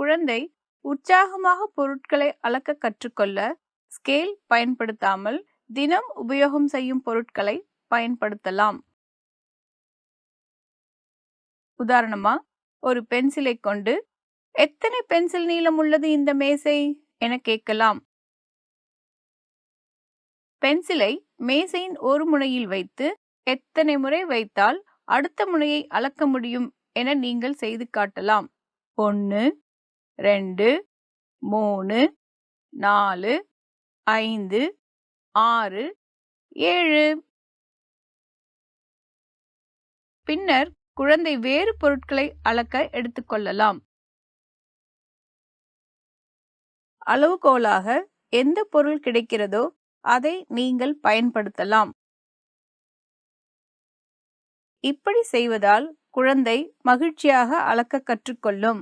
குழந்தை உற்சாகமாக பொருட்களை அளக்க கற்றுக்கொள்ள ஸ்கேல் பயன்படுத்தாமல் தினம் உபயோகம் செய்யும் பொருட்களை பயன்படுத்தலாம். உதாரணமா ஒரு பென்சிலை கொண்டு எத்தனை பென்சில் நீளம் உள்ளது இந்த மேசை? என கேட்கலாம். பென்சிலை மேசையின் ஒரு முனையில் வைத்து எத்தனை முறை வைத்தால் அடுத்த முனையை அளக்க முடியும்? என நீங்கள் செய்து காட்டலாம். ஒன்று ரெண்டு மூணு நாலு ஐந்து ஆறு ஏழு. பின்னர் குழந்தை வேறு பொருட்களை அளக்க எடுத்துக்கொள்ளலாம் அளவுகோலாக எந்த பொருள் கிடைக்கிறதோ அதை நீங்கள் பயன்படுத்தலாம். இப்படி செய்வதால் குழந்தை மகிழ்ச்சியாக அளக்க கற்றுக்கொள்ளும்.